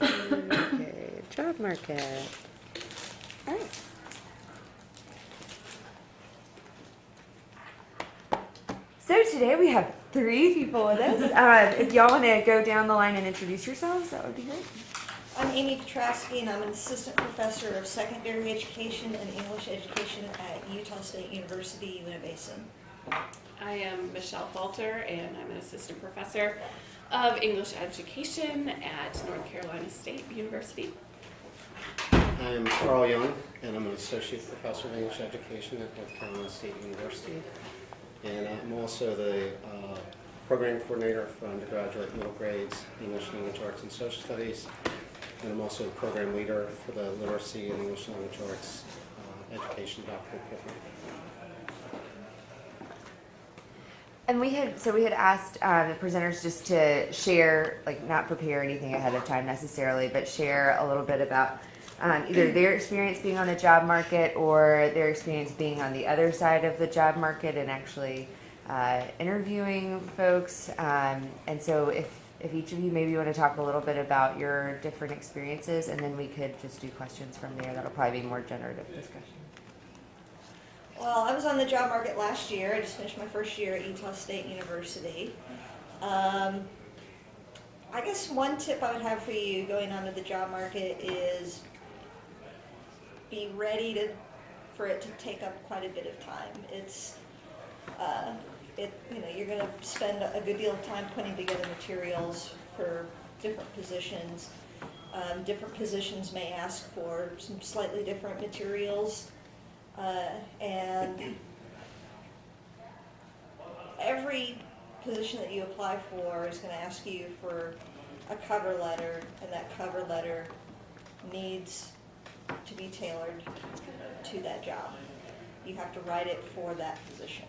Okay, job market. All right. So today we have three people with us. Uh, if y'all want to go down the line and introduce yourselves, that would be great. I'm Amy Piotrowski, and I'm an assistant professor of secondary education and English education at Utah State University, Uintah I am Michelle Falter, and I'm an assistant professor of English education at North Carolina State University. I'm Carl Young, and I'm an associate professor of English education at North Carolina State University. And I'm also the uh, program coordinator for undergraduate middle grades, English language arts and social studies. And I'm also the program leader for the literacy and English language arts uh, education doctoral program. And we had so we had asked um, the presenters just to share, like not prepare anything ahead of time necessarily, but share a little bit about um, either their experience being on the job market or their experience being on the other side of the job market and actually uh, interviewing folks. Um, and so if if each of you maybe want to talk a little bit about your different experiences, and then we could just do questions from there. That'll probably be more generative discussion. Well, I was on the job market last year. I just finished my first year at Utah State University. Um, I guess one tip I would have for you going onto the job market is be ready to for it to take up quite a bit of time. It's uh, it you know you're going to spend a good deal of time putting together materials for different positions. Um, different positions may ask for some slightly different materials. Uh, and every position that you apply for is going to ask you for a cover letter, and that cover letter needs to be tailored to that job. You have to write it for that position.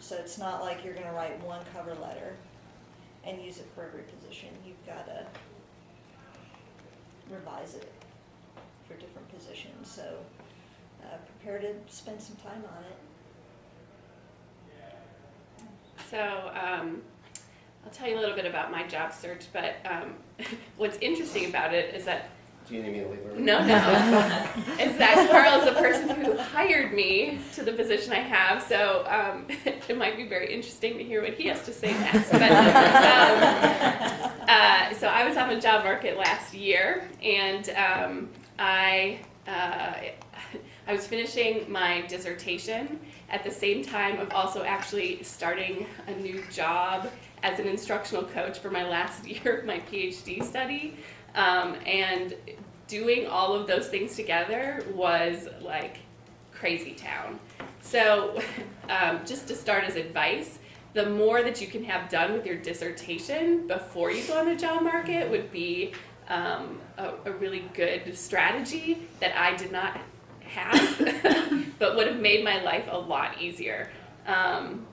So it's not like you're going to write one cover letter and use it for every position. You've got to revise it for different positions. So uh, prepare to spend some time on it. So um, I'll tell you a little bit about my job search, but um, what's interesting about it is that Do you need me to leave? or- no, no, is that Carl is the person who hired me to the position I have. So um, it might be very interesting to hear what he has to say next. But um, uh, so I was on the job market last year, and um, I. Uh, I was finishing my dissertation at the same time of also actually starting a new job as an instructional coach for my last year of my PhD study. Um, and doing all of those things together was like crazy town. So, um, just to start as advice, the more that you can have done with your dissertation before you go on the job market would be um, a, a really good strategy that I did not have, but would have made my life a lot easier. Um,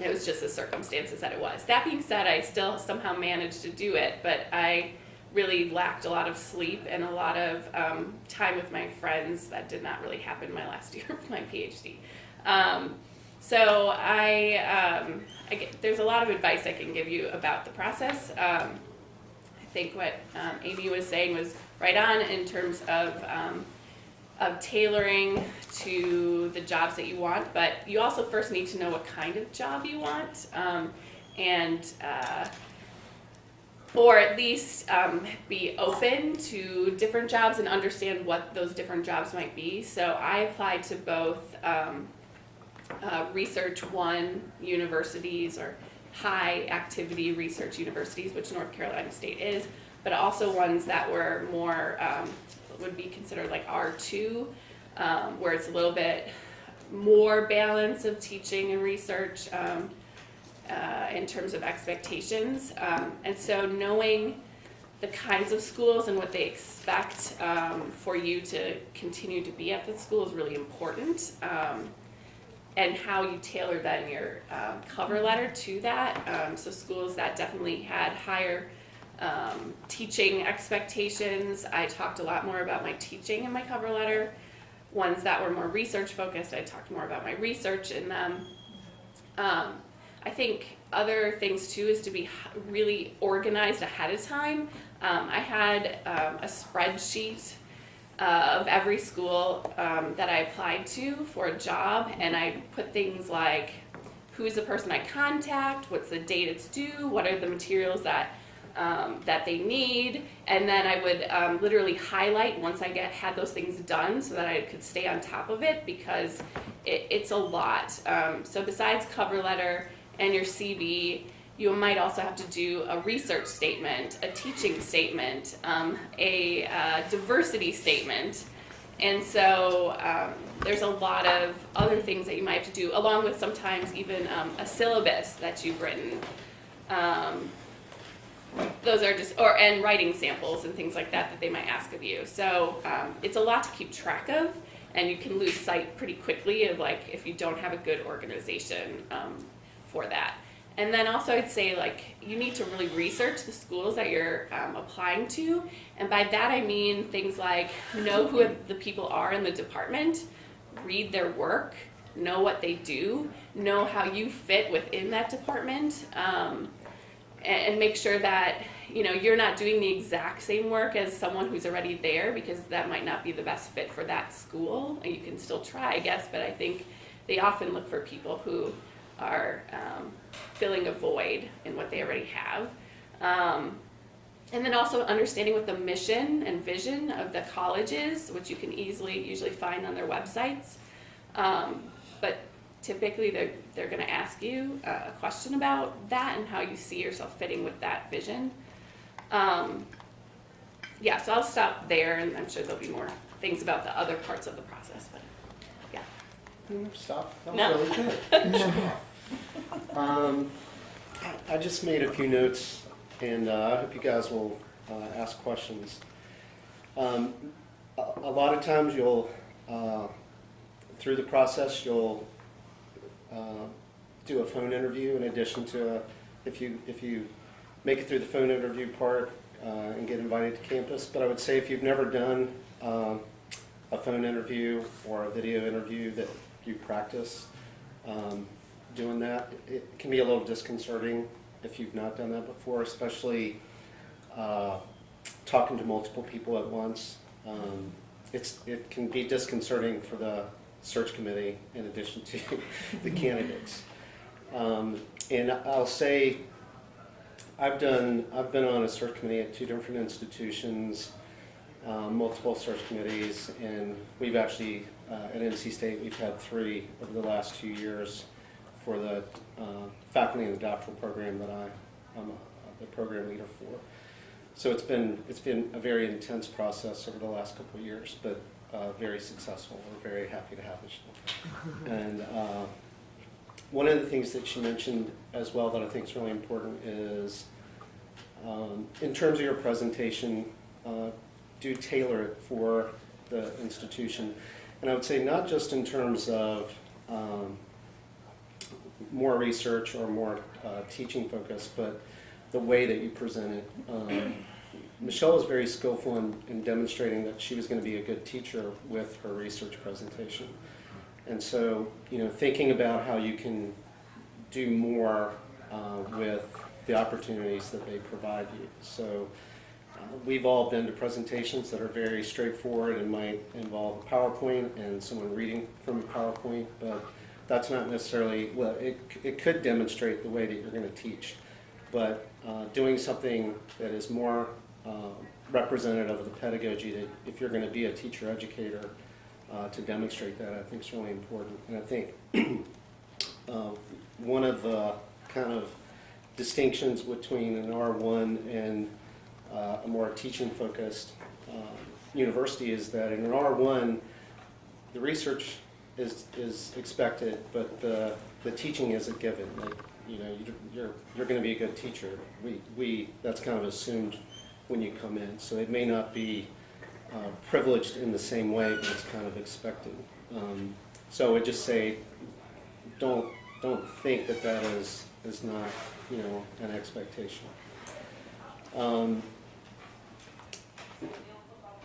it was just the circumstances that it was. That being said, I still somehow managed to do it, but I really lacked a lot of sleep and a lot of um, time with my friends. That did not really happen my last year of my PhD. Um, so I, um, I get, there's a lot of advice I can give you about the process. Um, I think what um, Amy was saying was right on in terms of of tailoring to the jobs that you want, but you also first need to know what kind of job you want, um, and uh, or at least um, be open to different jobs and understand what those different jobs might be. So I applied to both um, uh, Research One universities or high activity research universities, which North Carolina State is, but also ones that were more um, would be considered like R2, um, where it's a little bit more balance of teaching and research um, uh, in terms of expectations. Um, and so knowing the kinds of schools and what they expect um, for you to continue to be at the school is really important. Um, and how you tailor then your cover letter to that. Um, so schools that definitely had higher um, teaching expectations. I talked a lot more about my teaching in my cover letter. Ones that were more research focused, I talked more about my research in them. Um, I think other things too is to be really organized ahead of time um, I had um, a spreadsheet uh, of every school um, that I applied to for a job, and I put things like who's the person I contact, what's the date it's due, what are the materials that um, that they need, and then I would um, literally highlight once I get had those things done so that I could stay on top of it because it, it's a lot. Um, so besides cover letter and your CV, you might also have to do a research statement, a teaching statement, um, a uh, diversity statement. And so um, there's a lot of other things that you might have to do, along with sometimes even um, a syllabus that you've written. Um, those are just, or and writing samples and things like that that they might ask of you. So um, it's a lot to keep track of, and you can lose sight pretty quickly of like if you don't have a good organization um, for that. And then also I'd say like you need to really research the schools that you're um, applying to, and by that I mean things like know who the people are in the department, read their work, know what they do, know how you fit within that department. Um, and, make sure that you know you're not doing the exact same work as someone who's already there because that might not be the best fit for that school. You can still try i guess but i think they often look for people who are um, filling a void in what they already have. Um, and then also understanding what the mission and vision of the college is which you can easily usually find on their websites. Um, but typically they're, they're going to ask you uh, a question about that and how you see yourself fitting with that vision. Um, yeah, so I'll stop there, and I'm sure there'll be more things about the other parts of the process. But yeah, Stop. That was No. really good. um, I- I just made a few notes, and uh, I hope you guys will uh, ask questions. Um, a, a lot of times, you'll uh, through the process, you'll uh, do a phone interview in addition to a, if you if you make it through the phone interview part uh, and get invited to campus. But I would say if you've never done um, a phone interview or a video interview that you practice um, doing that, it, it can be a little disconcerting if you've not done that before, especially uh, talking to multiple people at once. Um, it's, it can be disconcerting for the search committee in addition to the candidates. Um, and I'll say, I've done, I've been on a search committee at two different institutions, um, multiple search committees, and we've actually, uh, at NC State, we've had three over the last two years for the uh, faculty and the doctoral program that I, I'm a- the program leader for. So it's been, it's been a very intense process over the last couple of years, but uh, very successful. We're very happy to have it. And uh, one of the things that she mentioned as well that I think is really important is, um, in terms of your presentation, uh, do tailor it for the institution. And I would say not just in terms of um, more research or more uh, teaching focus, but the way that you present it. Um, Michelle was very skillful in, in demonstrating that she was going to be a good teacher with her research presentation. And so, you know, thinking about how you can do more uh, with the opportunities that they provide you. So, uh, we've all been to presentations that are very straightforward and might involve a PowerPoint and someone reading from a PowerPoint, but that's not necessarily, well, it, it could demonstrate the way that you're going to teach. But uh, doing something that is more um, representative of the pedagogy that if you're going to be a teacher educator, uh, to demonstrate that, I think is really important. And I think uh, one of the kind of distinctions between an R1 and uh, a more teaching-focused um, university is that in an R1, the research is, is expected, but the, the teaching is a given. Like, you know, you- you're, you're going to be a good teacher. We, we, that's kind of assumed when you come in. So it may not be uh, privileged in the same way, but it's kind of expected. Um, So I just say, don't, don't think that that is, is not, you know, an expectation. Um,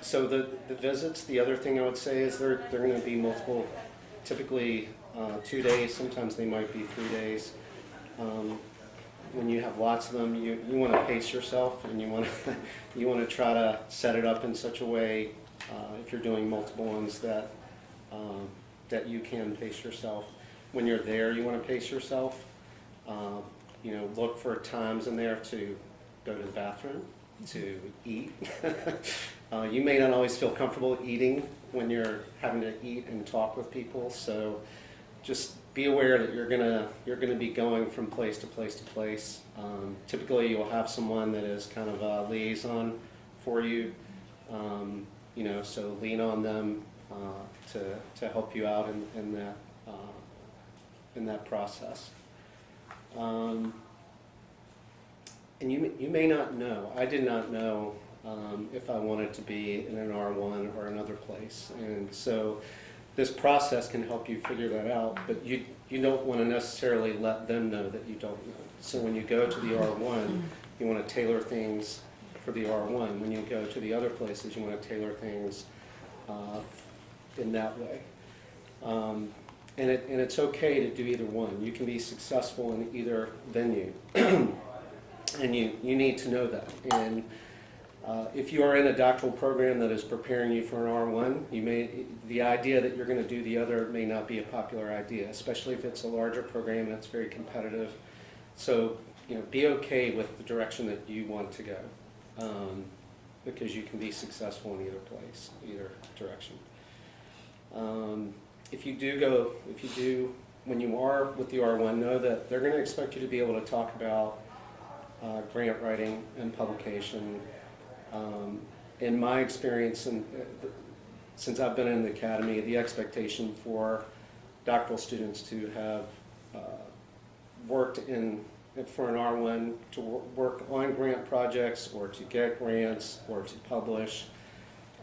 So the, the visits, the other thing I would say is they're, they're gonna be multiple, typically uh, two days, sometimes they might be three days. Um, when you have lots of them, you, you want to pace yourself and you want to, you want to try to set it up in such a way, uh, if you're doing multiple ones, that, um, that you can pace yourself. When you're there, you want to pace yourself. Um, You know, look for times in there to go to the bathroom, to eat. Uh, You may not always feel comfortable eating when you're having to eat and talk with people, so just be aware that you're gonna, you're gonna be going from place to place to place. Um, Typically, you'll have someone that is kind of a liaison for you, um, you know, so lean on them uh, to, to help you out in, in that, uh, in that process. Um, And you, you may not know, I did not know um, if I wanted to be in an R1 or another place. And so this process can help you figure that out, but you, you don't want to necessarily let them know that you don't know. So when you go to the R1, you want to tailor things for the R1. When you go to the other places, you want to tailor things uh, in that way. Um, And it, and it's okay to do either one. You can be successful in either venue. And you, you need to know that. And uh, if you are in a doctoral program that is preparing you for an R1, you may, the idea that you're going to do the other may not be a popular idea, especially if it's a larger program that's very competitive. So, you know, be okay with the direction that you want to go, um, because you can be successful in either place, either direction. Um, If you do go, if you do, when you are with the R1, know that they're going to expect you to be able to talk about uh, grant writing and publication. Um, In my experience, and uh, since I've been in the academy, the expectation for doctoral students to have uh, worked in, for an R1, to work on grant projects or to get grants or to publish,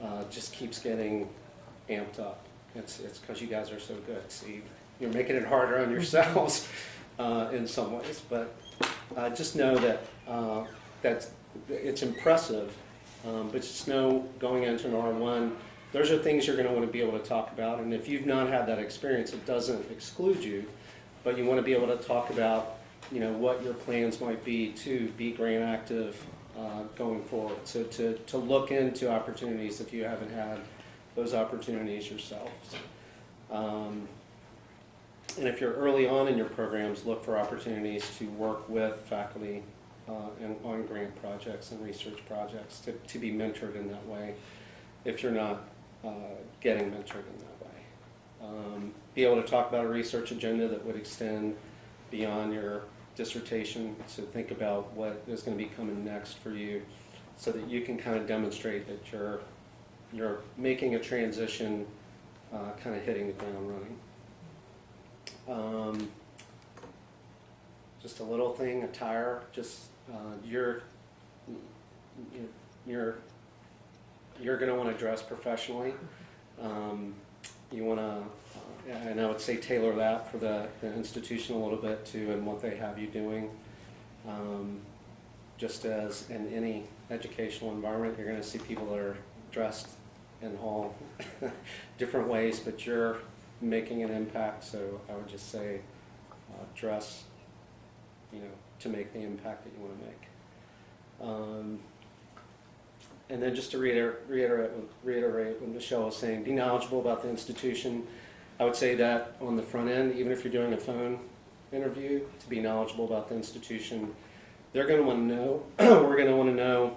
uh, just keeps getting amped up. It's, it's because you guys are so good. See, you're making it harder on yourselves uh, in some ways, but uh, just know that, uh, that it's impressive, um, but just know going into an R1, those are things you're going to want to be able to talk about. And if you've not had that experience, it doesn't exclude you, but you want to be able to talk about, you know, what your plans might be to be grant active uh, going forward. So to, to look into opportunities if you haven't had those opportunities yourselves. Um, and if you're early on in your programs, look for opportunities to work with faculty and on grant projects and research projects to, to be mentored in that way if you're not uh, getting mentored in that way. Um, be able to talk about a research agenda that would extend beyond your dissertation, to think about what is going to be coming next for you so that you can kind of demonstrate that you're, you're making a transition, uh, kind of hitting the ground running. Um, just a little thing, attire, just, uh, you're, you're, you're gonna wanna dress professionally. Um, you wanna, uh, and I would say tailor that for the, the institution a little bit too, and what they have you doing. Um, just as in any educational environment, you're gonna see people that are dressed in all different ways, but you're making an impact, so I would just say, uh, dress, you know, to make the impact that you want to make. Um, and then just to reiter- reiterate, reiterate what Michelle was saying, be knowledgeable about the institution. I would say that on the front end, even if you're doing a phone interview, to be knowledgeable about the institution. They're going to want to know, we're going to want to know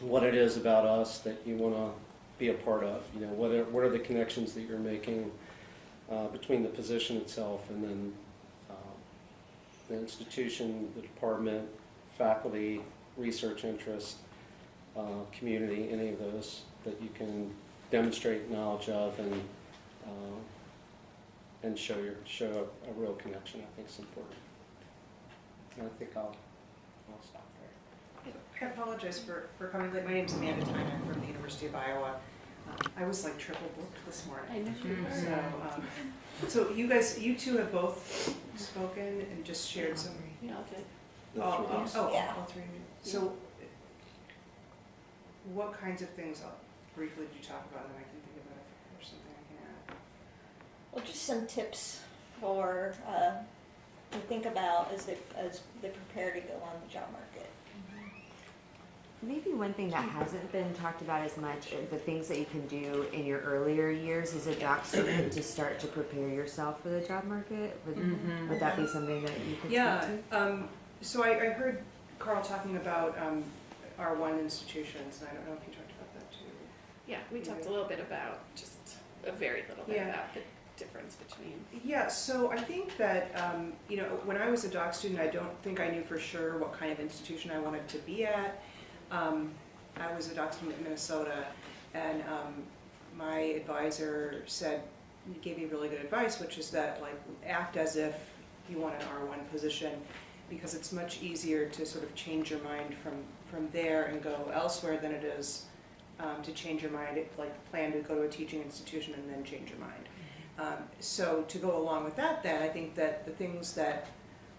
what it is about us that you want to be a part of. You know, what are, what are the connections that you're making uh, between the position itself and then the institution, the department, faculty, research interest, uh, community, any of those that you can demonstrate knowledge of and uh, and show your show a, a real connection. I think is important. And I think I'll I'll stop there. I apologize for, for coming late. My name is Amanda Thein from the University of Iowa. I was like triple booked this morning. I know you were. So, um, so you guys, you two have both spoken and just shared some. Yeah, I'll do it. The Oh, three of us. Yeah. all three of you. So, what kinds of things, uh, briefly did you talk about, and I can think about if there's something I can add? Well, just some tips for uh, to think about as they, as they prepare to go on the job market. Maybe one thing that hasn't been talked about as much, are the things that you can do in your earlier years as a doc student to start to prepare yourself for the job market. Would, Mhm. would that be something that you could Yeah, to? um, so I, I heard Carl talking about, um, R1 institutions, and I don't know if you talked about that too. Yeah, we talked a little bit about just a very little bit Yeah. about the difference between. Yeah, so I think that, um, you know, when I was a doc student, I don't think I knew for sure what kind of institution I wanted to be at. Um, I was a doc student in Minnesota, and um, my advisor said, gave me really good advice, which is that, like, act as if you want an R1 position, because it's much easier to sort of change your mind from, from there and go elsewhere than it is um, to change your mind, like, plan to go to a teaching institution and then change your mind. Um, So to go along with that then, I think that the things that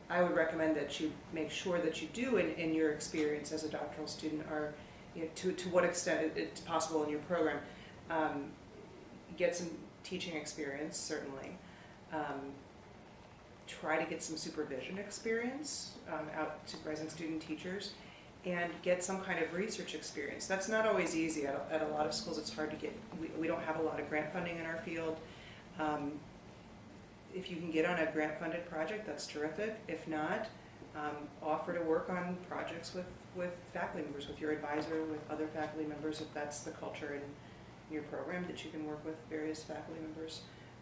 I would recommend that you make sure that you do in, in your experience as a doctoral student are, you know, to, to what extent it- it's possible in your program. Um, Get some teaching experience, certainly. Um, Try to get some supervision experience um, out supervising student teachers and get some kind of research experience. That's not always easy. At a, at a lot of schools, it's hard to get, we, we don't have a lot of grant funding in our field. If you can get on a grant-funded project, that's terrific. If not, um, offer to work on projects with, with faculty members, with your advisor, with other faculty members, if that's the culture in your program, that you can work with various faculty members.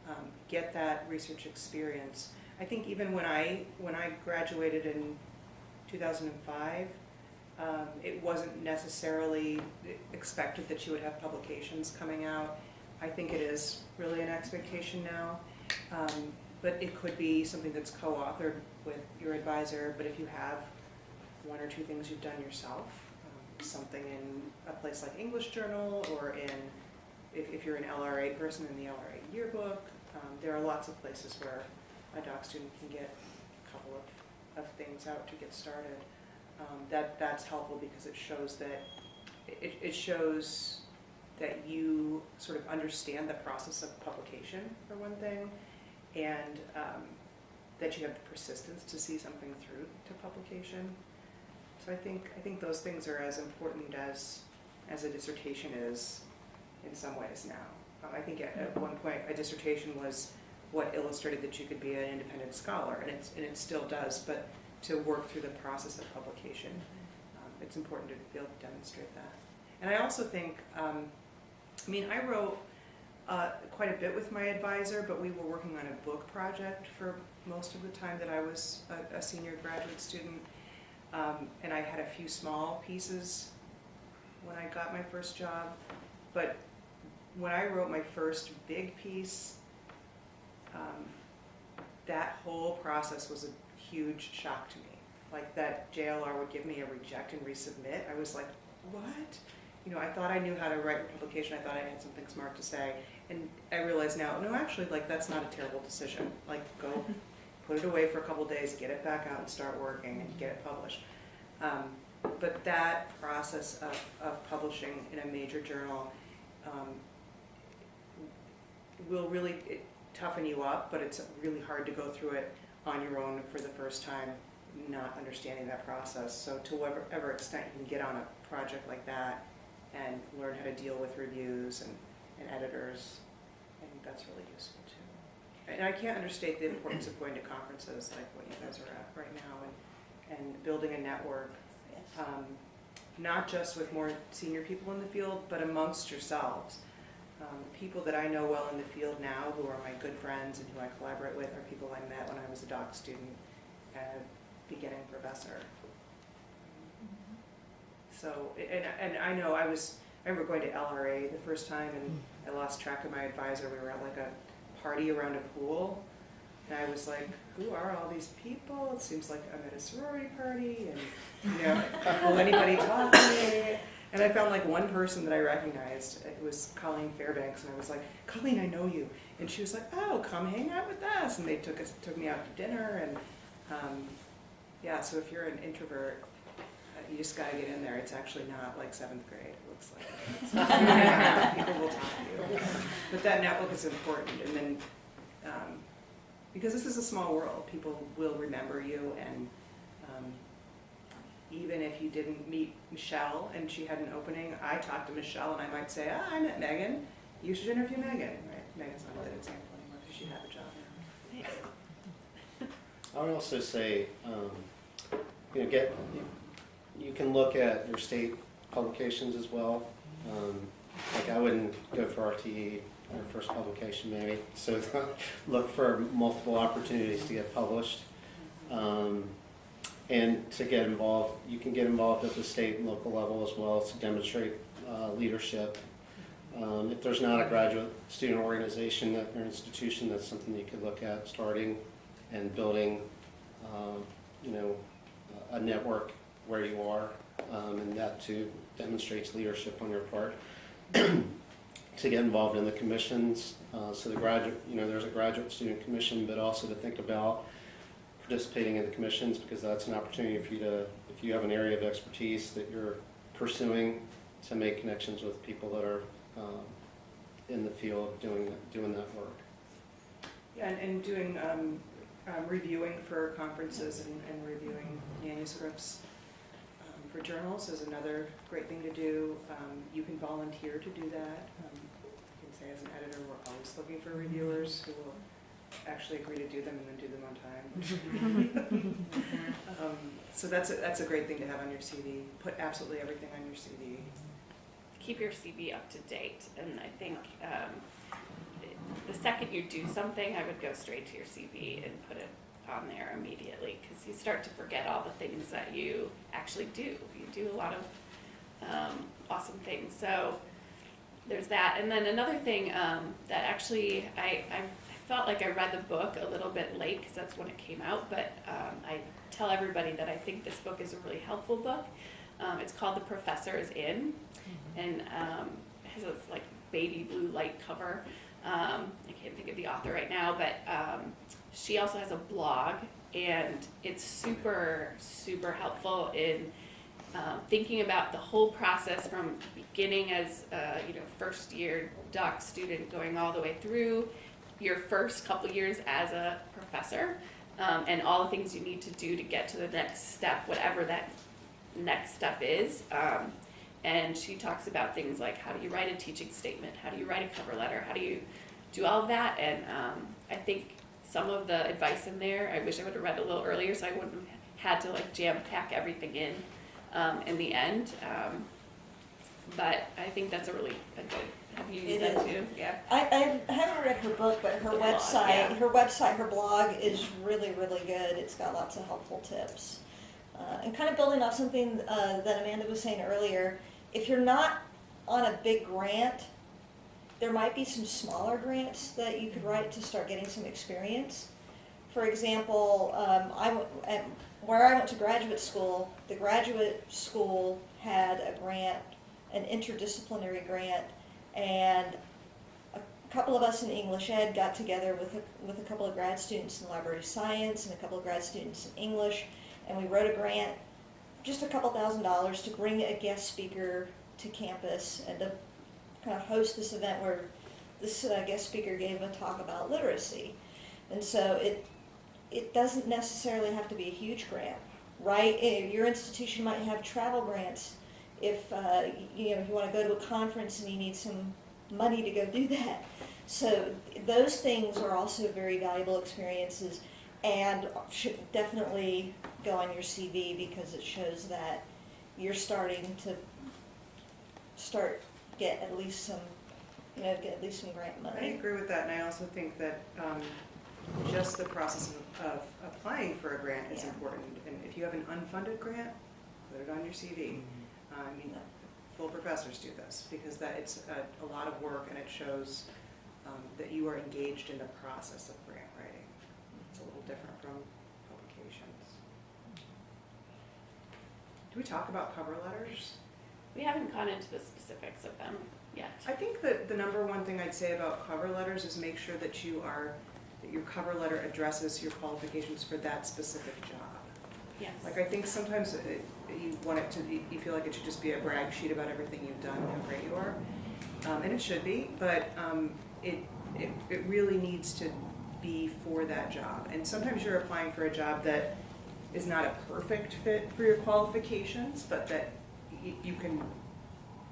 Um, Get that research experience. I think even when I, when I graduated in 2005, um, it wasn't necessarily expected that you would have publications coming out. I think it is really an expectation now. Um, But it could be something that's co-authored with your advisor, but if you have one or two things you've done yourself, um, something in a place like English Journal or in, if, if you're an LRA person in the LRA yearbook, um, there are lots of places where a doc student can get a couple of, of things out to get started. Um, That, that's helpful because it shows that, it, it shows that you sort of understand the process of publication, for one thing, and um, that you have the persistence to see something through to publication. So I think, I think those things are as important as, as a dissertation is in some ways now. Um, I think at, at one point, a dissertation was what illustrated that you could be an independent scholar, and it's, and it still does, but to work through the process of publication, um, it's important to be able to demonstrate that. And I also think, um, I mean, I wrote uh, quite a bit with my advisor, but we were working on a book project for most of the time that I was a, a senior graduate student. Um, and I had a few small pieces when I got my first job. But when I wrote my first big piece, um, that whole process was a huge shock to me. Like that JLR would give me a reject and resubmit. I was like, what? You know, I thought I knew how to write a publication. I thought I had something smart to say. And I realize now, no, actually, like, that's not a terrible decision. Like, go put it away for a couple days, get it back out and start working and get it published. Um, but that process of, of publishing in a major journal um, will really toughen you up, but it's really hard to go through it on your own for the first time, not understanding that process. So to whatever extent you can get on a project like that and learn how to deal with reviews and, and editors, I think that's really useful too. And I can't understate the importance of going to conferences like what you guys are at right now and, and building a network, um, not just with more senior people in the field, but amongst yourselves. Um, people that I know well in the field now, who are my good friends and who I collaborate with, are people I met when I was a doc student and a beginning professor. So, and, and I know I was, I remember going to LRA the first time and I lost track of my advisor. We were at like a party around a pool. And I was like, who are all these people? It seems like I'm at a sorority party and, you know, will anybody talk to me? And I found like one person that I recognized. It was Colleen Fairbanks, and I was like, Colleen, I know you. And she was like, Oh, come hang out with us. And they took us, took me out to dinner, and um, yeah. So if you're an introvert, uh, you just gotta get in there. It's actually not like seventh grade. It looks like people will talk to you. But that network is important, and then um, because this is a small world, people will remember you and um, even if you didn't meet Michelle and she had an opening, I talked to Michelle and I might say, ah, I met Megan, you should interview Megan, right? Megan's not a good example anymore because she had a job. Now. I would also say, um, you know, get, you- you can look at your state publications as well. Um, Like I wouldn't go for RTE, your first publication maybe, so look for multiple opportunities to get published. Um, And to get involved, you can get involved at the state and local level as well to demonstrate uh, leadership. Um, If there's not a graduate student organization at your institution, that's something you could look at starting and building, um, you know, a network where you are, um, and that too demonstrates leadership on your part. To get involved in the commissions, uh, so the graduate, you know, there's a graduate student commission, but also to think about participating in the commissions, because that's an opportunity for you to, if you have an area of expertise that you're pursuing, to make connections with people that are um, in the field doing, doing that work. Yeah, and, and doing, um, um, reviewing for conferences and, and reviewing manuscripts for journals is another great thing to do. Um, you can volunteer to do that. Um, you can say as an editor, we're always looking for reviewers who will actually agree to do them and then do them on time. Um, so that's a, that's a great thing to have on your CV. Put absolutely everything on your CV. keep your CV up to date. And I think um, the second you do something, I would go straight to your CV and put it on there immediately because you start to forget all the things that you actually do. You do a lot of um, awesome things. So there's that. And then another thing um, that actually I, I felt like I read the book a little bit late because that's when it came out, but um, I tell everybody that I think this book is a really helpful book. Um, it's called The Professor is In, and um, it has this like baby blue light cover. Um, I can't think of the author right now, but um, she also has a blog, and it's super, super helpful in um, thinking about the whole process from beginning as a you know first year doc student going all the way through your first couple years as a professor um, and all the things you need to do to get to the next step whatever that next step is um, and she talks about things like how do you write a teaching statement how do you write a cover letter how do you do all of that and um, i think some of the advice in there i wish i would have read a little earlier so i wouldn't have had to like jam pack everything in um, in the end. Um, but I think that's a really a good. Have you used It that is. too? Yeah. I, I haven't read her book, but her The blog, website, yeah. her website, her blog is really, really good. It's got lots of helpful tips. Uh, and kind of building off something uh, that Amanda was saying earlier, if you're not on a big grant, there might be some smaller grants that you could write to start getting some experience. For example, um, I at, where I went to graduate school, the graduate school had a grant, an interdisciplinary grant, and a couple of us in English Ed got together with a, with a couple of grad students in library science and a couple of grad students in English, and we wrote a grant, just a couple thousand dollars, to bring a guest speaker to campus and to kind of host this event where this uh, guest speaker gave a talk about literacy. And so it, it doesn't necessarily have to be a huge grant, right? Eh, Your institution might have travel grants. If, uh, you know, if you want to go to a conference and you need some money to go do that. So those things are also very valuable experiences and should definitely go on your CV because it shows that you're starting to start get at least some, you know, get at least some grant money. I agree with that, and I also think that um, just the process of, of applying for a grant is Yeah. important. And if you have an unfunded grant, put it on your CV. Uh, I mean, full professors do this, because that, it's a, a lot of work, and it shows um, that you are engaged in the process of grant writing. It's a little different from publications. Do we talk about cover letters? We haven't gone into the specifics of them yet. I think that the number one thing I'd say about cover letters is make sure that you are, that your cover letter addresses your qualifications for that specific job. Yes. Like, I think sometimes it- you want it to, be- you feel like it should just be a brag sheet about everything you've done, and how great you are. Um, and it should be, but, um, it, it, it really needs to be for that job. And sometimes you're applying for a job that is not a perfect fit for your qualifications, but that you can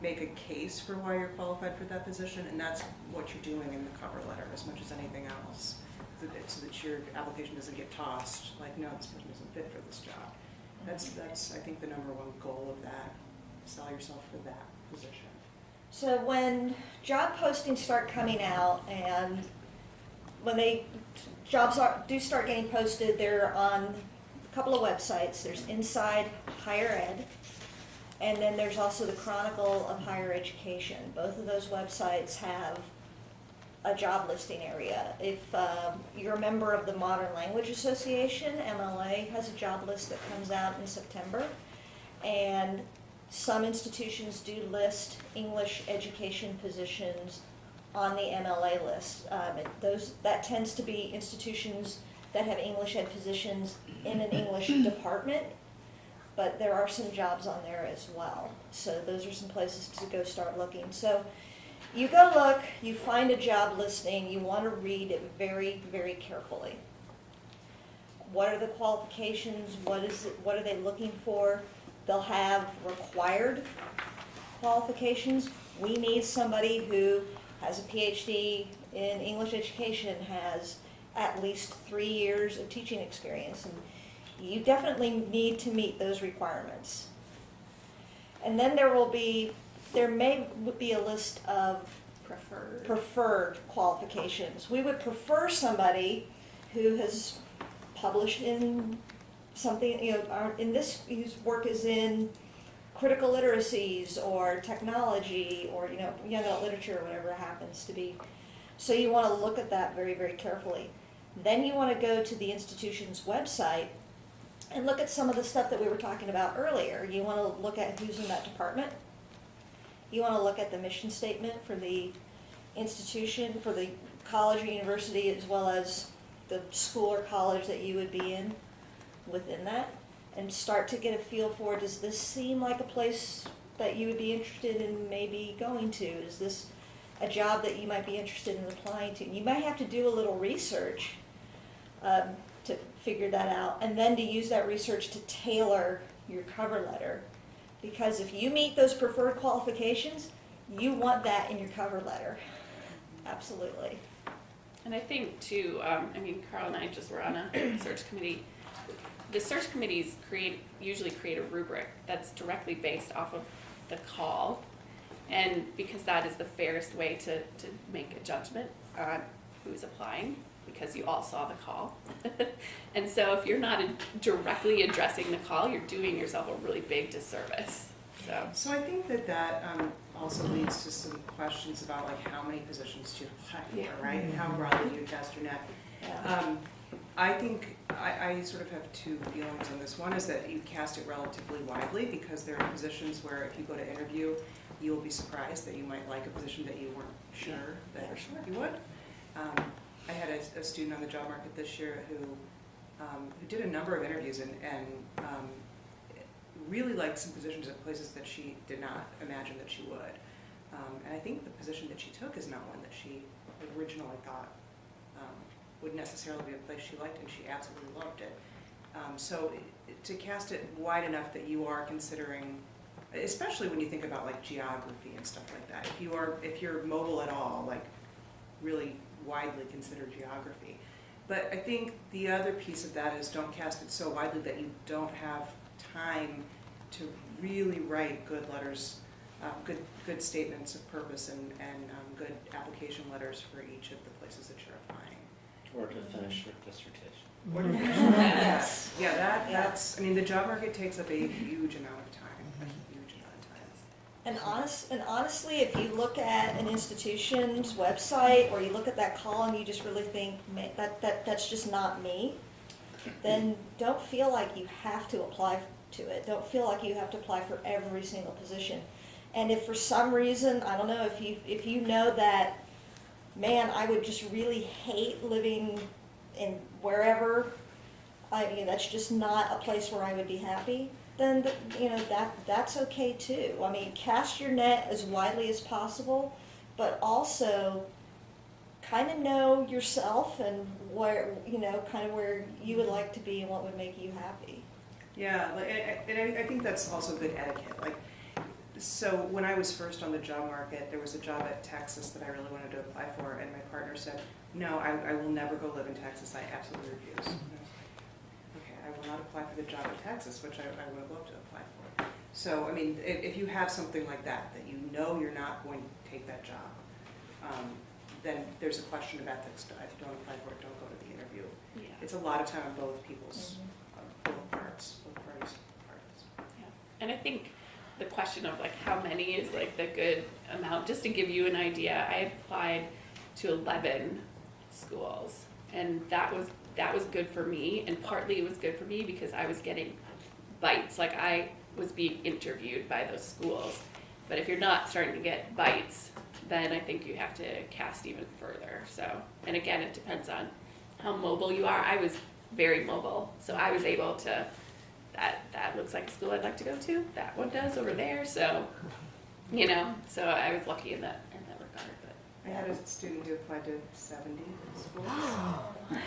make a case for why you're qualified for that position, and that's what you're doing in the cover letter as much as anything else. So that, so that your application doesn't get tossed, like, no, this person isn't fit for this job. That's, that's, I think, the number one goal of that, sell yourself for that position. So when job postings start coming out and when they, jobs are, do start getting posted, they're on a couple of websites. There's Inside Higher Ed, and then there's also the Chronicle of Higher Education. Both of those websites have a job listing area. If um, you're a member of the Modern Language Association, MLA has a job list that comes out in September. And some institutions do list English education positions on the MLA list. Um, it- those, that tends to be institutions that have English ed positions in an English department, but there are some jobs on there as well. So those are some places to go start looking. So you go look, you find a job listing, you want to read it very, very carefully. What are the qualifications? What is it, what are they looking for? They'll have required qualifications. We need somebody who has a PhD in English education, has at least three years of teaching experience. And you definitely need to meet those requirements. And then there will be, there may be a list of Preferred. preferred qualifications. We would prefer somebody who has published in something, you know, uh, in this, whose work is in critical literacies or technology or, you know, young adult literature or whatever happens to be. So you want to look at that very, very carefully. Then you want to go to the institution's website and look at some of the stuff that we were talking about earlier. You want to look at who's in that department. You want to look at the mission statement for the institution, for the college or university, as well as the school or college that you would be in within that, and start to get a feel for, does this seem like a place that you would be interested in maybe going to? Is this a job that you might be interested in applying to? You might have to do a little research um, to figure that out, and then to use that research to tailor your cover letter. Because if you meet those preferred qualifications, you want that in your cover letter. Absolutely. And I think too, um, I mean, Carl and I just were on a search committee. The search committees create, usually create a rubric that's directly based off of the call. And because that is the fairest way to, to make a judgment on who's applying, because you all saw the call. And so if you're not directly addressing the call, you're doing yourself a really big disservice, so. So I think that that um, also leads to some questions about like how many positions do you apply Yeah. for, right? And how broadly do you cast your net? Yeah. Um, I think, I, I sort of have two feelings on this. One is that you cast it relatively widely because there are positions where if you go to interview, you will be surprised that you might like a position that you weren't sure that you would. Um, I had a, a student on the job market this year who, um, who did a number of interviews and, and um, really liked some positions at places that she did not imagine that she would. Um, and I think the position that she took is not one that she originally thought would necessarily be a place she liked, and she absolutely loved it. Um, so to cast it wide enough that you are considering, especially when you think about like geography and stuff like that, if you are, if you're mobile at all, like really widely consider geography. But I think the other piece of that is don't cast it so widely that you don't have time to really write good letters, uh, good, good statements of purpose and, and um, good application letters for each of the places that you're applying. Or to finish your dissertation. What do you- Yes. Yeah, that, that's, I mean, the job market takes up a huge amount of time, a mm-hmm. huge amount of time. And honest, and honestly, if you look at an institution's website or you look at that column, you just really think, "Man, that, that, that's just not me, then don't feel like you have to apply to it. Don't feel like you have to apply for every single position. And if for some reason, I don't know, if you, if you know that, man, I would just really hate living in wherever, I mean, that's just not a place where I would be happy, then, th- you know, that, that's okay too. I mean, cast your net as widely as possible, but also kind of know yourself and where, you know, kind of where you would like to be and what would make you happy. Yeah, and, I think that's also good etiquette. Like, so when I was first on the job market, there was a job at Texas that I really wanted to apply for, and my partner said, "No, I, I will never go live in Texas. I absolutely refuse." Mm-hmm. And I was like, okay, I will not apply for the job in Texas, which I, I would have loved to apply for. So, I mean, if, if you have something like that, that you know you're not going to take that job, um, then there's a question of ethics. If you don't apply for it, don't go to the interview. Yeah. It's a lot of time on both people's, on both parts, both parties' parts. And I think the question of like how many is like the good amount, just to give you an idea, I applied to eleven schools. And that was, that was good for me, and partly it was good for me because I was getting bites, like I was being interviewed by those schools. But if you're not starting to get bites, then I think you have to cast even further, so. And again, it depends on how mobile you are. I was very mobile, so I was able to that that looks like a school I'd like to go to. That one does over there. So, you know, so I was lucky in that in that regard. But I had a student who applied to seventy schools.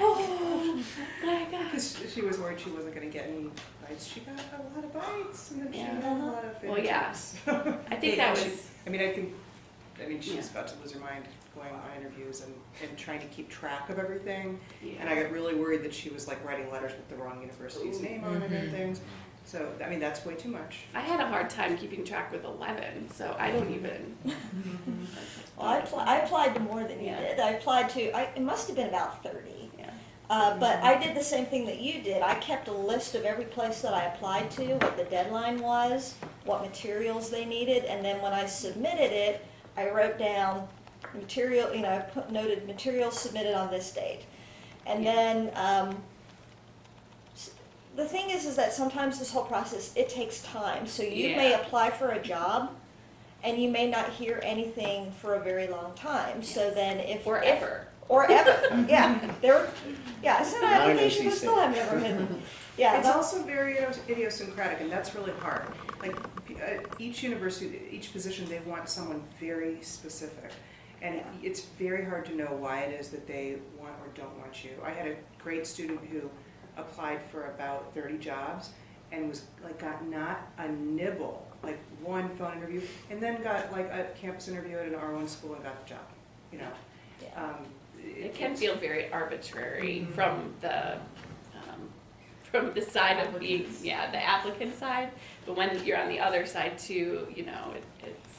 oh my gosh, Because she was worried she wasn't gonna get any bites. She got a lot of bites, and then she Yeah. got a lot of Well, yeah. I think that she- was I mean, I think, I mean, she's Yeah. about to lose her mind going on interviews and, and trying to keep track of everything. yeah. And I got really worried that she was like writing letters with the wrong university's name on it and things. So, I mean, that's way too much. I had a hard time keeping track with eleven, so I don't even. Well, I, appl- I applied to more than you Yeah. did. I applied to, I, it must have been about 30. Yeah. Uh, but I did the same thing that you did. I kept a list of every place that I applied to, what the deadline was, what materials they needed, and then when I submitted it, I wrote down material, you know, I put noted material submitted on this date. And Yeah. then, um, the thing is, is that sometimes this whole process, it takes time. So you may apply for a job, and you may not hear anything for a very long time. So then if Or if- ever. or ever, yeah. There, yeah. I sent an Not an application, but still have never been. Yeah, It's also very idiosyncratic, and that's really hard. Like, uh, each university, each position, they want someone very specific. And it- it's very hard to know why it is that they want or don't want you. I had a great student who applied for about thirty jobs and was, like, got not a nibble, like, one phone interview, and then got, like, a campus interview at an R1 school and got the job, you know? yeah. Um, It can feel very arbitrary Mhm. from the um, from the side of being yeah the applicant side, but when you're on the other side too, you know it, it's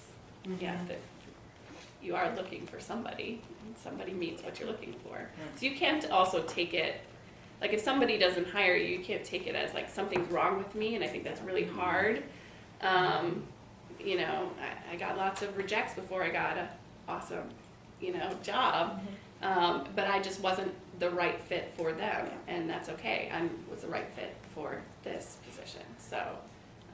yeah Mhm. that you are looking for somebody and somebody meets what you're looking for. So you can't also take it like if somebody doesn't hire you, you can't take it as like something's wrong with me, and I think that's really hard. Um, you know, I, I got lots of rejects before I got a awesome, you know, job. Um, but I just wasn't the right fit for them, and that's okay. I was the right fit for this position, so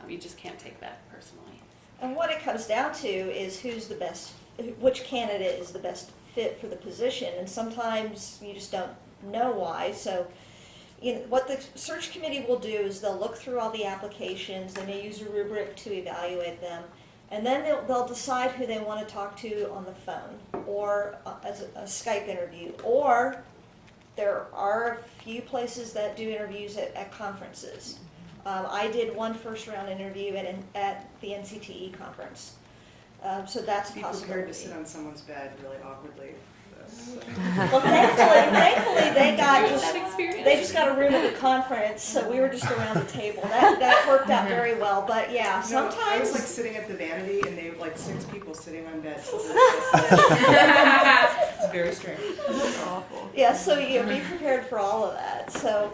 um, you just can't take that personally. And what it comes down to is who's the best, which candidate is the best fit for the position, and sometimes you just don't know why. So, you know, what the search committee will do is they'll look through all the applications. They may use a rubric to evaluate them, and then they'll, they'll decide who they want to talk to on the phone or uh, as a, a Skype interview, or there are a few places that do interviews at, at conferences. Um, I did one first round interview at, at the NCTE conference. Um, so that's a Be prepared to sit on someone's bed really awkwardly for. Well, thankfully, thankfully, they got just they just got a room at the conference, so we were just around the table. That, that worked out very well, but yeah, No, I was like sitting at the vanity and they were like six people sitting on beds. It's very strange. Awful. yeah, so you be prepared for all of that, so.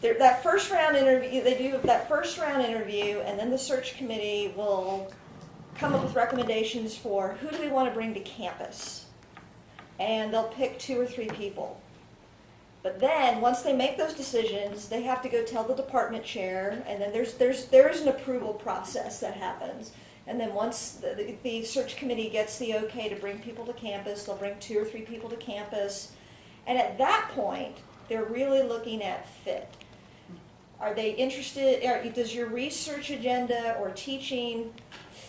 There, that first round interview, they do that first round interview, and then the search committee will come up with recommendations for who do we want to bring to campus. And they'll pick two or three people. But then, once they make those decisions, they have to go tell the department chair, and then there's, there's, there's an approval process that happens. And then once the, the- search committee gets the okay to bring people to campus, they'll bring two or three people to campus. And at that point, they're really looking at fit. Are they interested, are, does your research agenda or teaching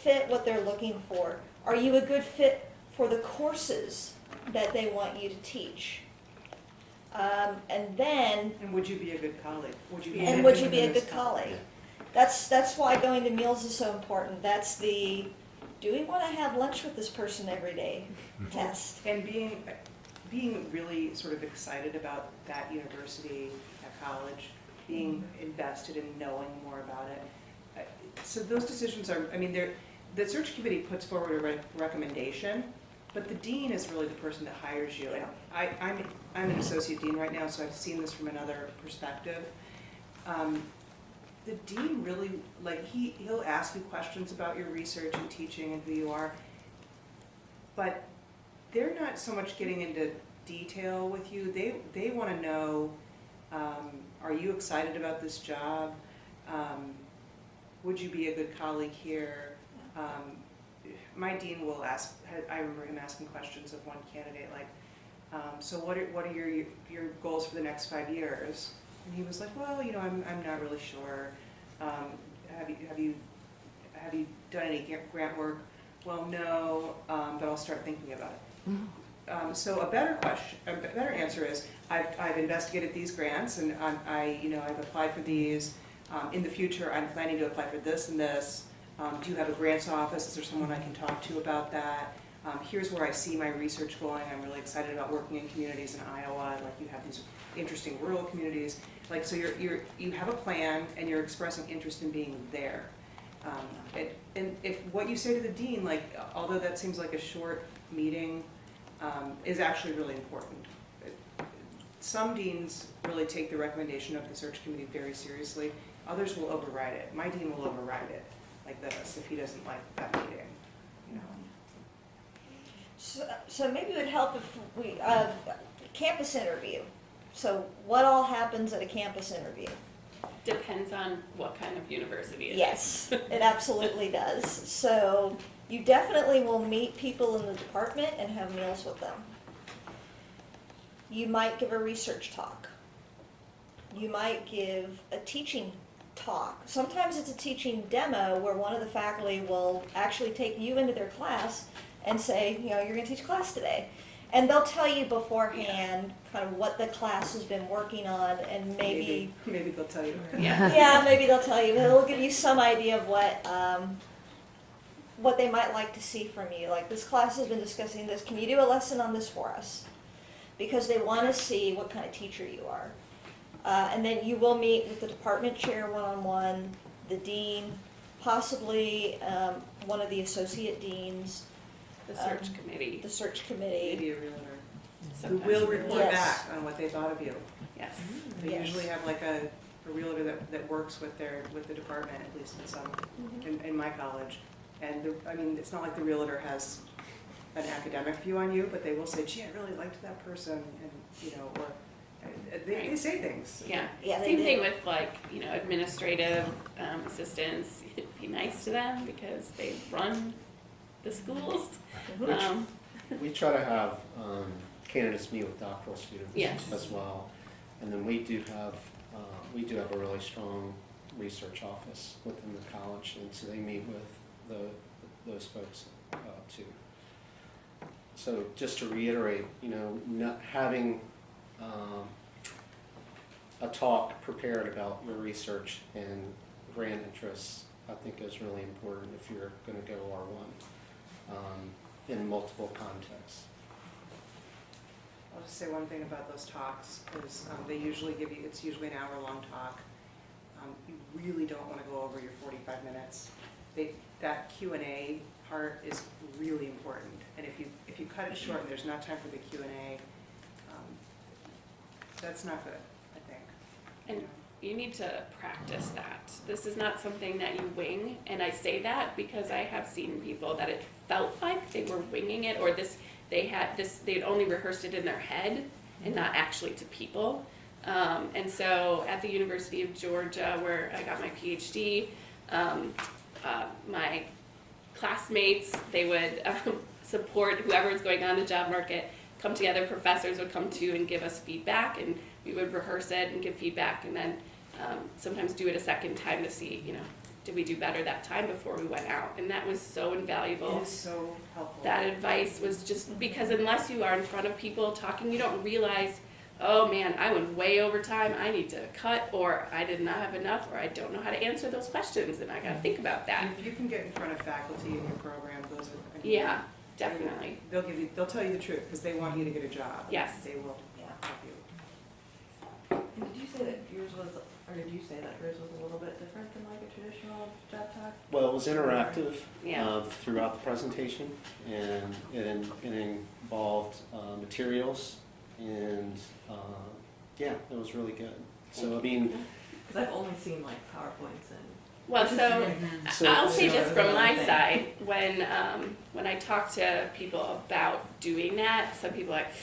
fit what they're looking for? Are you a good fit for the courses that they want you to teach. Um, and then, And would you be a good colleague? Would you be? and would you be a good colleague? That's, that's why going to meals is so important. That's the, do we want to have lunch with this person every day test. And being, being really sort of excited about that university, that college, being invested in knowing more about it. Uh, So those decisions are, I mean, they're, the search committee puts forward a re- recommendation, but the dean is really the person that hires you. And I, I'm, I'm an associate dean right now, so I've seen this from another perspective. Um, The dean really, like, he, he'll ask you questions about your research and teaching and who you are, but they're not so much getting into detail with you. They, they want to know, um, are you excited about this job? Um, would you be a good colleague here? Um, my dean will ask, I remember him asking questions of one candidate, like, um, so what are, what are your, your goals for the next five years? And he was like, well, you know, I'm, I'm not really sure. Um, have you, have you, have you done any grant work? Well, no, um, but I'll start thinking about it. Um, so a better question, a better answer is, I've, I've investigated these grants and I'm, I, you know, I've applied for these. Um, in the future, I'm planning to apply for this and this. Um, do you have a grants office? Is there someone I can talk to about that? Um, here's where I see my research going. I'm really excited about working in communities in Iowa, like you have these interesting rural communities. Like, so you're, you're, you have a plan and you're expressing interest in being there. Um, and, and if what you say to the dean, like, although that seems like a short meeting, um, is actually really important. Some deans really take the recommendation of the search committee very seriously. Others will override it. My dean will override it like this if he doesn't like that meeting, you know. So, so maybe it would help if we, uh, campus interview. So what all happens at a campus interview? Depends on what kind of university it is. Yes, it absolutely does. So you definitely will meet people in the department and have meals with them. You might give a research talk. You might give a teaching talk. Sometimes it's a teaching demo where one of the faculty will actually take you into their class and say, you know, you're going to teach class today. And they'll tell you beforehand kind of what the class has been working on and maybe Maybe they'll tell you. Yeah. yeah, maybe they'll tell you. They'll give you some idea of what um, what they might like to see from you. Like this class has been discussing this. Can you do a lesson on this for us? Because they want to see what kind of teacher you are. Uh, and then you will meet with the department chair one on one, the dean, possibly um, one of the associate deans, The search Um, committee. the search committee. Maybe a realtor. Who will report Yes. back on what they thought of you. Yes. They Yes. usually have like a, a realtor that, that works with their, with the department, at least in some, in, in my college. And the, I mean, it's not like the realtor has an academic view on you, but they will say, gee, I really liked that person, and, you know, or, they, they say things. Yeah. Yeah, Same thing with like, you know, administrative um, assistants. Be nice to them because they run the schools. Um, We try to have um, candidates meet with doctoral students Yes. as well. And then we do have, uh, we do have a really strong research office within the college, and so they meet with the, those folks uh, too. So just to reiterate, you know, not having um, a talk prepared about your research and grant interests, I think is really important if you're gonna go R1 um, in multiple contexts. I'll just say one thing about those talks, is um, they usually give you, it's usually an hour-long talk. Um, You really don't want to go over your 45 minutes. They, that Q and A part is really important. And if you, if you cut it short and there's not time for the Q and A, um, that's not good, I think. And you need to practice that. This is not something that you wing, and I say that because I have seen people that it felt like they were winging it, or this they had this they'd only rehearsed it in their head and not actually to people. Um, and so at the University of Georgia, where I got my PhD, um, uh, my classmates they would um, support whoever is going on the job market. Come together, professors would come to and give us feedback, and we would rehearse it and give feedback, and then um, sometimes do it a second time to see, you know, did we do better that time before we went out? And that was so invaluable It is so helpful. that advice was just because unless you are in front of people talking, you don't realize, oh man, I went way over time, I need to cut, or I did not have enough, or I don't know how to answer those questions, and I gotta think about that. If you can get in front of faculty in your program, those are. I mean, Yeah, definitely. They'll give you, they'll tell you the truth, because they want you to get a job. Yes. They will Yeah. help you. And did you say that yours was, or did you say that yours was a little bit different than like a traditional job talk? Well, it was interactive Yeah. uh, throughout the presentation, and it in- it involved uh, materials, and, uh, yeah, it was really good. So, I mean, Because I've only seen like PowerPoints and. Well, so So- I'll say so- this from my Thing. side, when, um, when I talk to people about doing that, some people are like,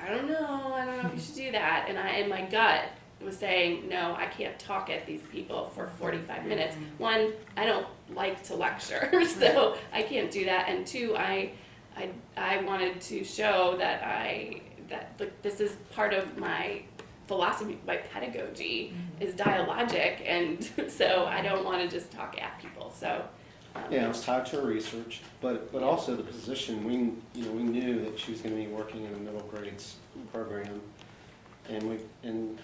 I don't know, I don't know if you should do that, and I, in my gut was saying, no, I can't talk at these people for forty-five minutes. One, I don't like to lecture, so I can't do that, and two, I, I, I wanted to show that I, that, like, this is part of my philosophy, my pedagogy is dialogic, and so I don't want to just talk at people. So, um, Yeah, it was tied to her research, but, but also the position, we, you know, we knew that she was gonna be working in a middle grades program. And we, and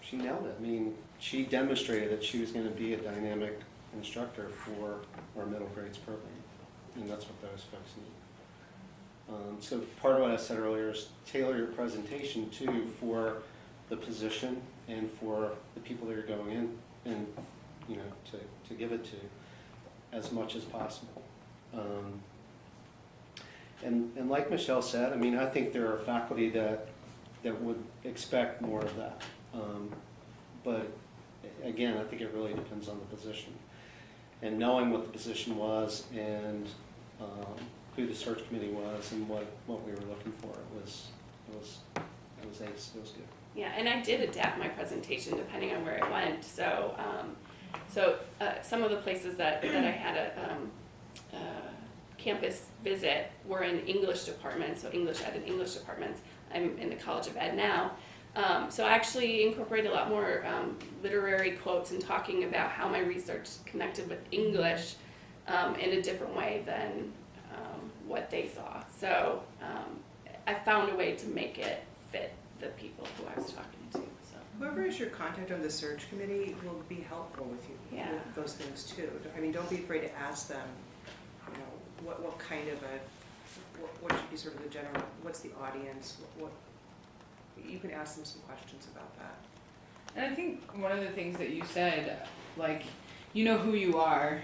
she nailed it. I mean, she demonstrated that she was gonna be a dynamic instructor for our middle grades program. And that's what those folks need. Um, so part of what I said earlier is tailor your presentation too for the position and for the people that are going in and, you know, to, to give it to as much as possible. Um, And, and like Michelle said, I mean, I think there are faculty that, that would expect more of that. Um, But again, I think it really depends on the position. And knowing what the position was and um, who the search committee was and what, what we were looking for, it was, it was, it was ace, it was good. Yeah, and I did adapt my presentation depending on where it went. So, um, so uh, some of the places that, that I had a um, uh, campus visit were in English departments, so English ed and English departments. I'm in the College of Ed now. Um, so I actually incorporate a lot more um, literary quotes and talking about how my research connected with English um, in a different way than um, what they saw. So I found a way to make it fit the people who I was talking to. So Whoever is your contact on the search committee will be helpful with you, Yeah. with those things too. I mean, don't be afraid to ask them, you know, what, what kind of a, what, what should be sort of the general, what's the audience, what, what, you can ask them some questions about that. And I think one of the things that you said, like, you know who you are,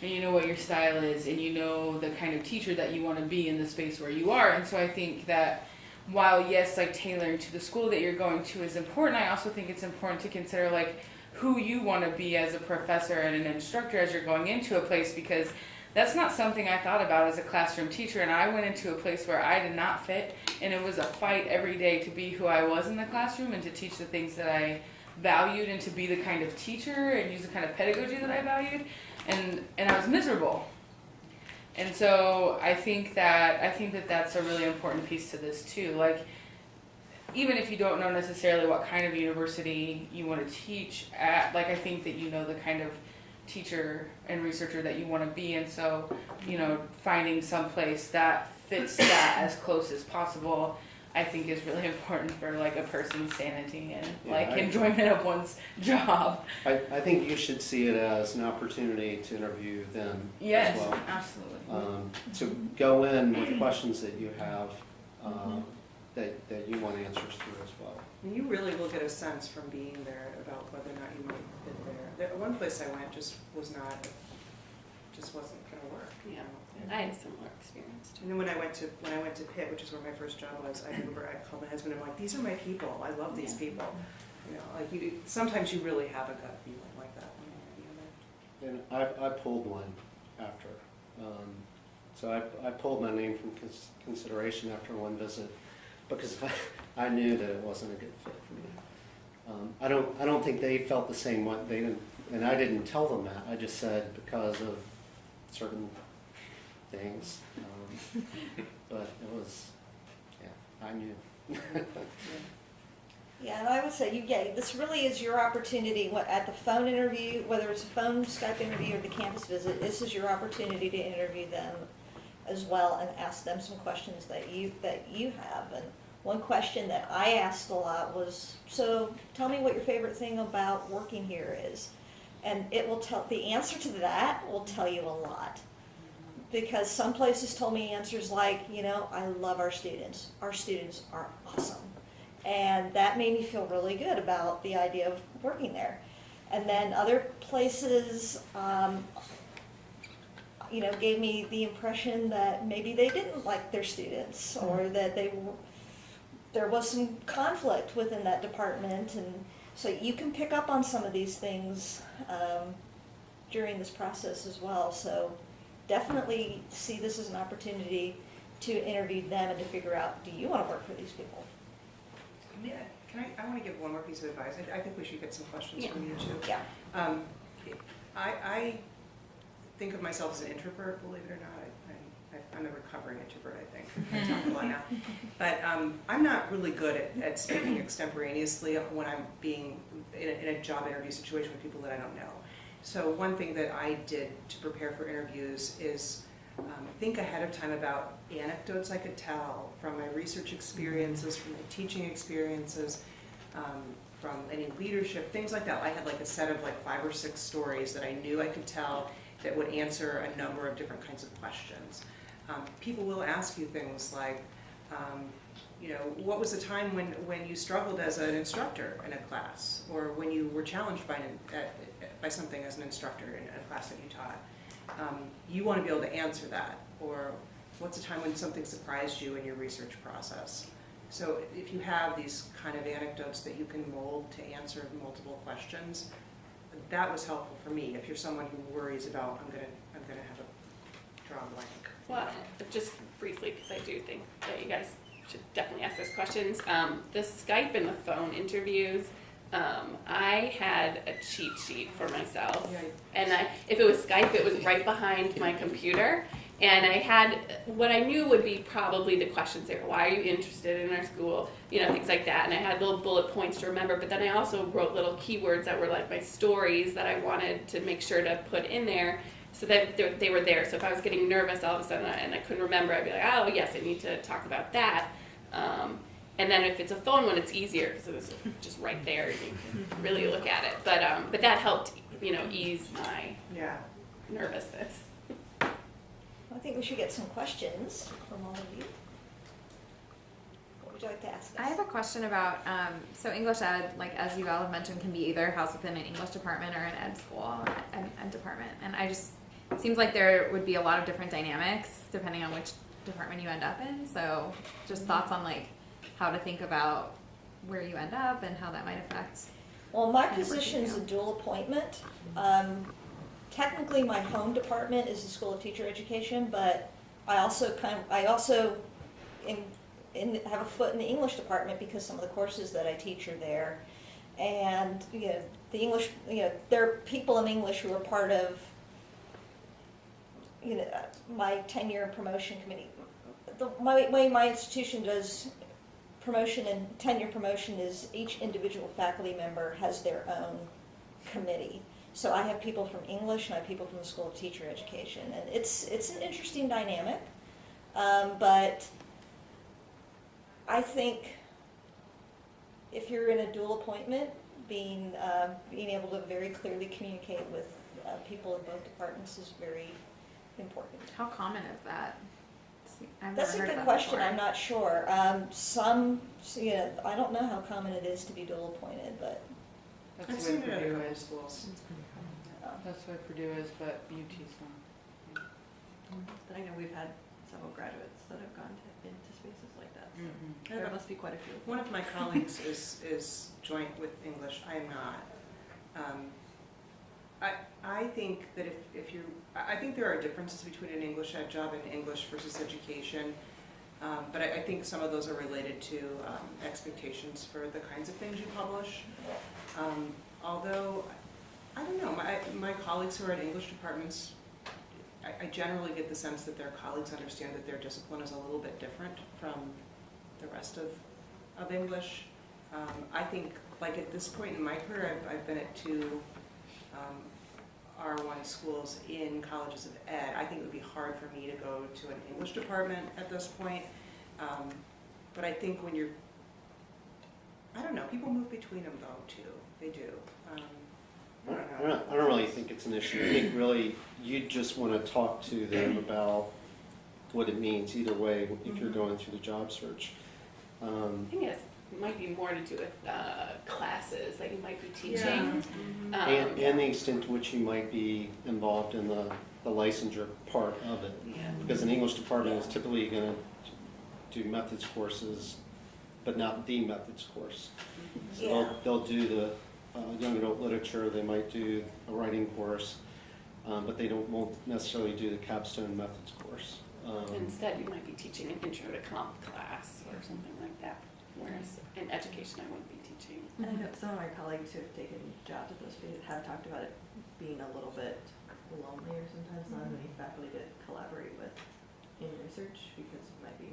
and you know what your style is, and you know the kind of teacher that you want to be in the space where you are. And so I think that while, yes, like tailoring to the school that you're going to is important, I also think it's important to consider, like, who you want to be as a professor and an instructor as you're going into a place because that's not something I thought about as a classroom teacher. And I went into a place where I did not fit, and it was a fight every day to be who I was in the classroom and to teach the things that I valued and to be the kind of teacher and use the kind of pedagogy that I valued. And and I was miserable. And so I think that I think that that's a really important piece to this too. Like even if you don't know necessarily what kind of university you want to teach at, like I think that you know the kind of teacher and researcher that you want to be, and so you know finding some place that fits that as close as possible. I think is really important for like a person's sanity and Yeah, like I- enjoyment of one's job. I, I think you should see it as an opportunity to interview them Yes, as well. absolutely. Um, to go in with questions that you have, um, that, that you want answers to as well. And you really will get a sense from being there about whether or not you might fit there. There, one place I went just was not, just wasn't gonna work. you Yeah. know. I had a similar experience too. And then when I went to, when I went to Pitt, which is where my first job was, I remember I called my husband, and I'm like, these are my people, I love these people. You know, like you, sometimes you really have a gut feeling like that when you're And I, I pulled one after. Um, so I, I pulled my name from cons- consideration after one visit because I, I knew that it wasn't a good fit for me. Um, I don't, I don't think they felt the same way. They didn't, and I didn't tell them that. I just said because of certain things. Um, but it was, yeah, I knew. Yeah, and I would say, you, yeah, this really is your opportunity, what, at the phone interview, whether it's a phone, Skype interview, or the campus visit, this is your opportunity to interview them as well and ask them some questions that you, that you have. And one question that I asked a lot was, so tell me what your favorite thing about working here is. And it will tell, the answer to that will tell you a lot. Because some places told me answers like, you know, I love our students. Our students are awesome. And that made me feel really good about the idea of working there. And then other places, um, you know, gave me the impression that maybe they didn't like their students or that they, there was some conflict within that department. And so you can pick up on some of these things um, during this process as well. So definitely see this as an opportunity to interview them and to figure out, do you want to work for these people? Yeah, can I, I want to give one more piece of advice. I, I think we should get some questions Yeah. from you too. Yeah. Um, I, I think of myself as an introvert, believe it or not. I, I, I'm a recovering introvert, I think. I talk a lot now. But um, I'm not really good at, at speaking extemporaneously when I'm being in a, in a job interview situation with people that I don't know. So one thing that I did to prepare for interviews is um, think ahead of time about anecdotes I could tell from my research experiences, from my teaching experiences, um, from any leadership, things like that. I had like a set of like five or six stories that I knew I could tell that would answer a number of different kinds of questions. Um, people will ask you things like, um, you know, what was the time when, when you struggled as an instructor in a class, or when you were challenged by, an, at, by something as an instructor in a class that you taught? Um, you want to be able to answer that, or what's a time when something surprised you in your research process? So if you have these kind of anecdotes that you can mold to answer multiple questions, that was helpful for me. If you're someone who worries about, I'm gonna, I'm gonna have a draw blank. Well, just briefly, because I do think that you guys should definitely ask those questions. Um, the Skype and the phone interviews, um, I had a cheat sheet for myself. And I, if it was Skype, it was right behind my computer. And I had what I knew would be probably the questions there. Why are you interested in our school? You know, things like that. And I had little bullet points to remember. But then I also wrote little keywords that were like my stories that I wanted to make sure to put in there so that they- they were there. So if I was getting nervous all of a sudden and I couldn't remember, I'd be like, oh, yes, I need to talk about that. Um, and then if it's a phone one, it's easier because it's just right there. and You can really look at it. But, um, but that helped, you know, ease my yeah. nervousness. I think we should get some questions from all of you. What would you like to ask us? I have a question about, um, so English ed, like as you all have mentioned, can be either housed within an English department or an ed school, an ed department. And I just, it seems like there would be a lot of different dynamics depending on which department you end up in. So just thoughts on like how to think about where you end up and how that might affect. Well, my position is a dual appointment. Um, technically, my home department is the School of Teacher Education, but I also kind of, I also in, in, have a foot in the English department because some of the courses that I teach are there. And, you know, the English, you know, there are people in English who are part of, you know, my tenure and promotion committee. The my, way my institution does promotion and tenure promotion is each individual faculty member has their own committee. So I have people from English and I have people from the School of Teacher Education, and it's it's an interesting dynamic. Um, but I think if you're in a dual appointment, being uh, being able to very clearly communicate with uh, people in both departments is very important. How common is that? I've That's a good that question, before. I'm not sure. Um, some, you know, I don't know how common it is to be dual appointed, but, I've That's seen why it at a Purdue couple is. schools. uh, That's why Purdue is, but UT's not. I know we've had several graduates that have gone to, into spaces like that, so Mhm. there must be quite a few. One of my colleagues is, is joint with English, I am not. Um, I, think that if, if you, I I think there are differences between an English ed job and English versus education. Um, but I, I think some of those are related to um, expectations for the kinds of things you publish. Um, although, I don't know, my, my colleagues who are in English departments, I, I generally get the sense that their colleagues understand that their discipline is a little bit different from the rest of, of English. Um, I think, like at this point in my career, I've, I've been at two um, R1 schools in colleges of ed. I think it would be hard for me to go to an English department at this point. Um, But I think when you're, I don't know, people move between them though, too. They do. Um, I I don't don't. I don't really think it's an issue. I think really you just want to talk to them about what it means either way if you're going through the job search. Um, I think it's, it might be more to do with uh, classes that you might be teaching. Um, And, and the extent to which you might be involved in the, the licensure part of it. yeah. Because an English department is typically going to do methods courses, but not the methods course. So Yeah. they'll, they'll do the uh, young adult literature, they might do a writing course, um, but they don't, won't necessarily do the capstone methods course. Um, Instead, you might be teaching an intro to comp class or something like that. Whereas in education, I wouldn't be teaching. And I know some of my colleagues who have taken jobs at those spaces have talked about it being a little bit lonelier sometimes, not many faculty to collaborate with in research because it might be,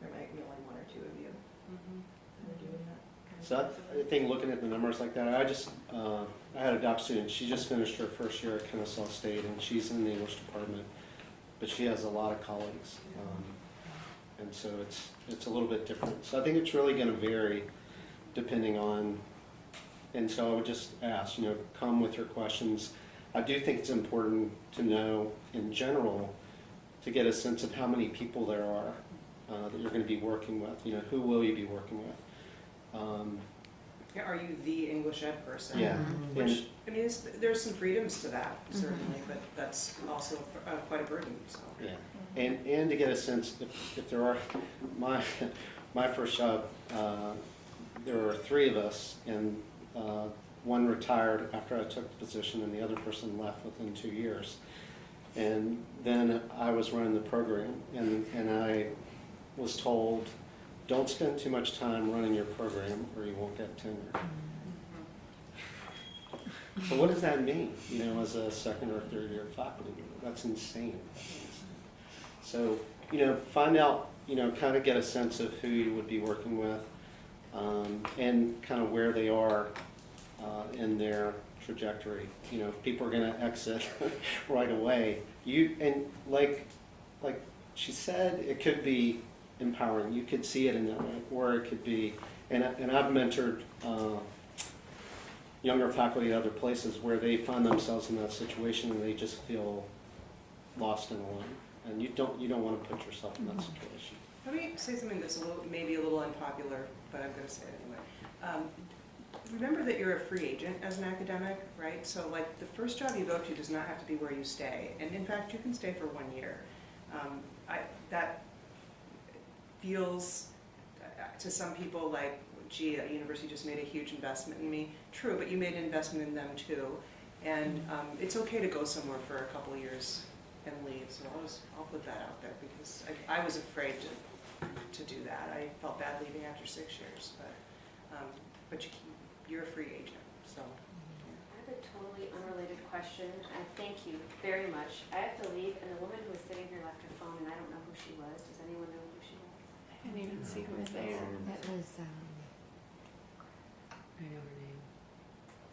there might be only one or two of you kind of doing that. kind of So I- I think looking at the numbers like that, I just, uh, I had a doc student, she just finished her first year at Kennesaw State, and she's in the English department, but she has a lot of colleagues. um, And so it's, it's a little bit different. So I think it's really gonna vary depending on, and so I would just ask, you know, come with your questions. I do think it's important to know, in general, to get a sense of how many people there are uh, that you're gonna be working with, you know, who will you be working with? Um, Are you the English ed person? Yeah. Mhm. Which, I mean, there's some freedoms to that, certainly, but that's also uh, quite a burden, so. Yeah, and, and to get a sense, if, if there are, my, my first job, uh, there were three of us, and uh, one retired after I took the position, and the other person left within two years. And then I was running the program, and, and I was told, don't spend too much time running your program, or you won't get tenure. So what does that mean, you know, as a second or third year faculty member? That's insane. So, you know, find out, you know, kind of get a sense of who you would be working with, um, and kind of where they are, uh, in their trajectory. You know, if people are gonna exit right away, you, and like, like she said, it could be empowering. You could see it in that way, or it could be, and, and I've mentored, uh, younger faculty at other places where they find themselves in that situation and they just feel lost and alone. And you don't, you don't want to put yourself in that situation. Let me say something that's a little, maybe a little unpopular, but I'm gonna say it anyway. Um, Remember that you're a free agent as an academic, right? So like, the first job you go to does not have to be where you stay, and in fact, you can stay for one year. Um, I, that feels, uh, to some people, like, gee, a university just made a huge investment in me. True, but you made an investment in them too. And um, it's okay to go somewhere for a couple years and leave, so I'll just, I'll put that out there, because I, I was afraid to, to do that. I felt bad leaving after six years, but, um, but you, you're a free agent, so. I have a totally unrelated question, and thank you very much. I have to leave, and the woman who was sitting here left her phone, and I don't know who she was. Does anyone know who she was? I didn't even see who was there. It was, um, I know her name.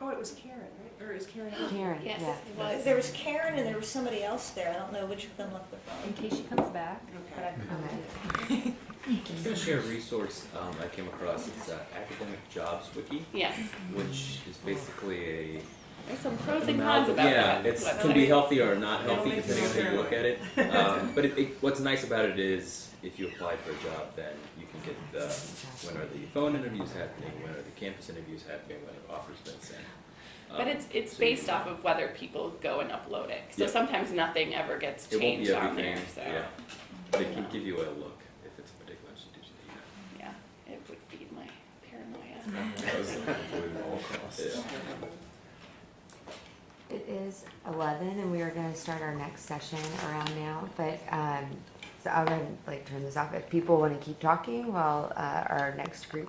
Oh, it was Karen, right? Or is Karen? Karen, Yes, yeah. it was. There was Karen and there was somebody else there. I don't know which of them left the phone. In case she comes back. but Okay. I- Okay. I'm just going to share a resource um, I came across. It's uh, Academic Jobs Wiki, Yes, which is basically a there's some pros and cons about yeah, that. it's website. can be healthy or not healthy depending on how you look at it. Um, but it, it, what's nice about it is if you apply for a job, then you can get the when are the phone interviews happening, when are the campus interviews happening, when are offers been sent. Um, But it's it's so based off of whether people go and upload it. So Yeah. sometimes nothing ever gets It won't changed be on everything, there. So yeah. But it can give you a look if it's a particular institution that you know. yeah, it would feed my paranoia. Yeah. It is eleven and we are gonna start our next session around now, but, um, I'm gonna like turn this off. If people wanna keep talking while, uh, our next group